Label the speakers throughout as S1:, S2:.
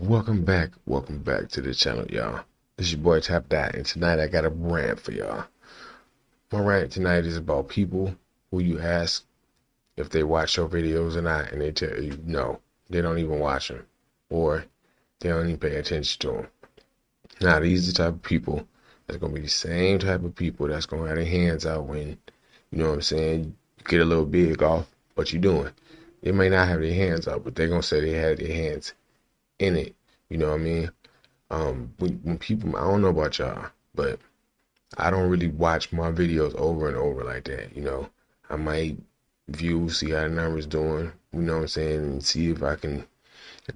S1: Welcome back, welcome back to the channel, y'all. This is your boy Tap Dot, and tonight I got a rant for y'all. My rant tonight is about people who you ask if they watch your videos or not, and they tell you no, they don't even watch them, or they don't even pay attention to them. Now, these are the type of people that's gonna be the same type of people that's gonna have their hands out when, you know what I'm saying, you get a little big off what you're doing. They may not have their hands out, but they're gonna say they had their hands in it. You know what I mean? Um, when, when people, I don't know about y'all, but I don't really watch my videos over and over like that. You know, I might view, see how the numbers doing. You know what I'm saying, and see if I can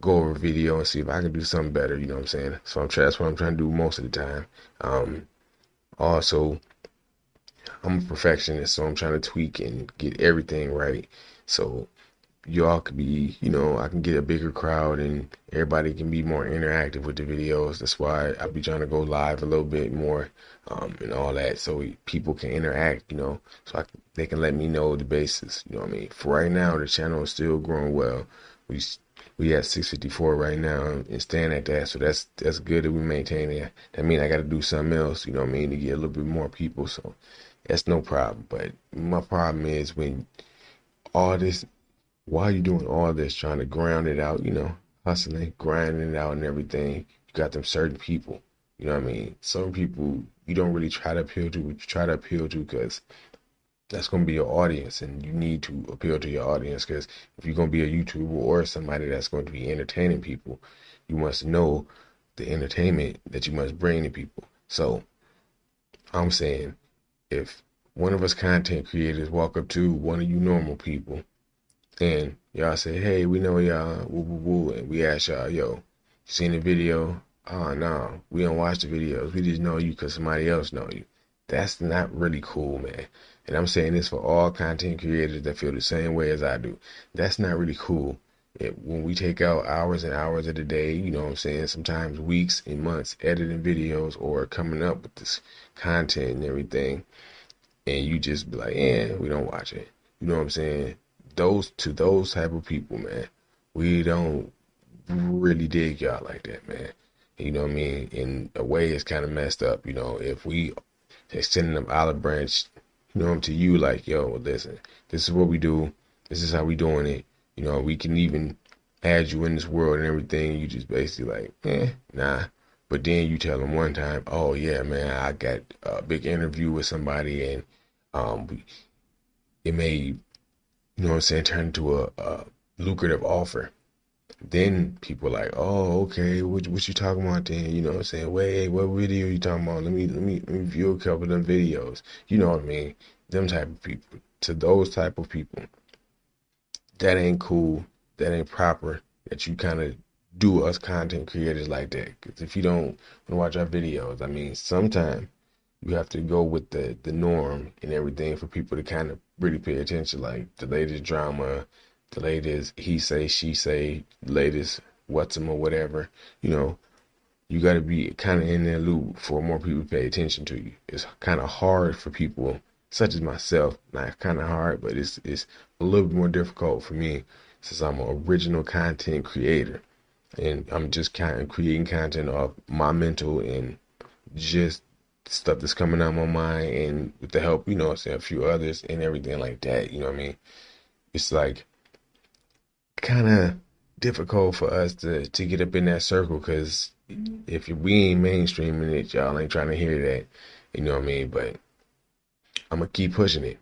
S1: go over a video and see if I can do something better. You know what I'm saying? So I'm that's what I'm trying to do most of the time. Um, also, I'm a perfectionist, so I'm trying to tweak and get everything right. So y'all could be, you know, I can get a bigger crowd and everybody can be more interactive with the videos. That's why I be trying to go live a little bit more um, and all that so people can interact, you know, so I, they can let me know the basis. You know what I mean? For right now, the channel is still growing well. We we at 654 right now and staying at that, so that's that's good that we maintain it. That mean I got to do something else, you know what I mean, to get a little bit more people. So that's no problem. But my problem is when all this while you're doing all this, trying to ground it out, you know, hustling, grinding it out and everything, you got them certain people. You know what I mean? Some people you don't really try to appeal to, but you try to appeal to because that's going to be your audience and you need to appeal to your audience because if you're going to be a YouTuber or somebody that's going to be entertaining people, you must know the entertainment that you must bring to people. So I'm saying if one of us content creators walk up to one of you normal people and y'all say, hey, we know y'all, woo woo woo, and we ask y'all, yo, seen the video? Oh, no, we don't watch the videos. We just know you because somebody else know you. That's not really cool, man. And I'm saying this for all content creators that feel the same way as I do. That's not really cool. It, when we take out hours and hours of the day, you know what I'm saying, sometimes weeks and months editing videos or coming up with this content and everything, and you just be like, yeah, we don't watch it. You know what I'm saying? Those to those type of people, man, we don't really dig y'all like that, man. You know what I mean? In a way, it's kind of messed up. You know, if we extending them olive branch, you know, to you, like, yo, listen, this is what we do. This is how we doing it. You know, we can even add you in this world and everything. You just basically like, eh, nah. But then you tell them one time, oh yeah, man, I got a big interview with somebody and um, it may you know what I'm saying, turn into a, a lucrative offer. Then people like, oh, okay, what, what you talking about then? You know what I'm saying? Wait, what video you talking about? Let me let me let me view a couple of them videos. You know what I mean? Them type of people. To those type of people, that ain't cool. That ain't proper. That you kind of do us content creators like that. Because if you don't watch our videos, I mean, sometimes you have to go with the the norm and everything for people to kind of really pay attention. Like the latest drama, the latest he say she say, latest what's him or whatever. You know, you got to be kind of in that loop for more people to pay attention to you. It's kind of hard for people such as myself. Not kind of hard, but it's it's a little bit more difficult for me since I'm an original content creator and I'm just kind of creating content off my mental and just stuff that's coming out of my mind and with the help, you know, say a few others and everything like that, you know what I mean? It's like kind of difficult for us to to get up in that circle because mm-hmm. if we ain't mainstreaming it, y'all ain't trying to hear that, you know what I mean? But I'm gonna keep pushing it.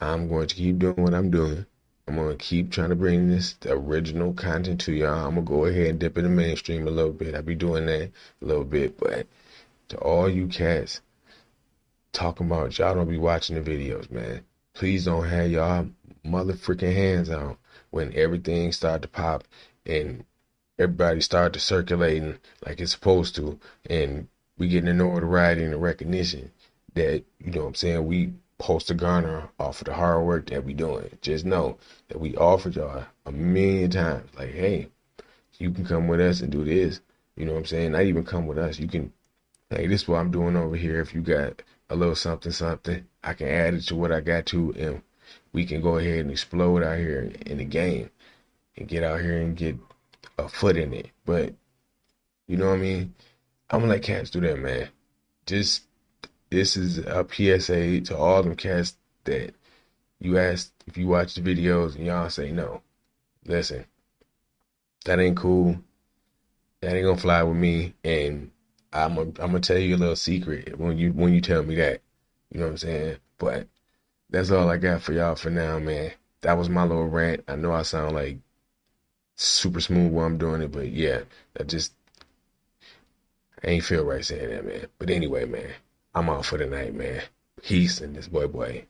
S1: I'm going to keep doing what I'm doing. I'm gonna keep trying to bring this original content to y'all. I'm gonna go ahead and dip in the mainstream a little bit. I'll be doing that a little bit, but to all you cats talking about y'all don't be watching the videos, man. Please don't have y'all motherfucking hands out when everything start to pop and everybody start to circulating like it's supposed to and we getting the notoriety and the recognition that, you know what I'm saying, we post to garner off of the hard work that we doing. Just know that we offered y'all a million times, like, hey, you can come with us and do this. You know what I'm saying? Not even come with us. You can hey, this is what I'm doing over here. If you got a little something, something, I can add it to what I got to, and we can go ahead and explode out here in the game and get out here and get a foot in it. But you know what I mean? I'm gonna let cats do that, man. Just this is a PSA to all them cats that you ask if you watch the videos and y'all say no. Listen, that ain't cool. That ain't gonna fly with me. And I'm a, I'm gonna tell you a little secret when you when you tell me that. You know what I'm saying? But that's all I got for y'all for now, man. That was my little rant. I know I sound like super smooth while I'm doing it, but yeah, that just I ain't feel right saying that, man. But anyway, man, I'm out for the night, man. Peace and this boy boy.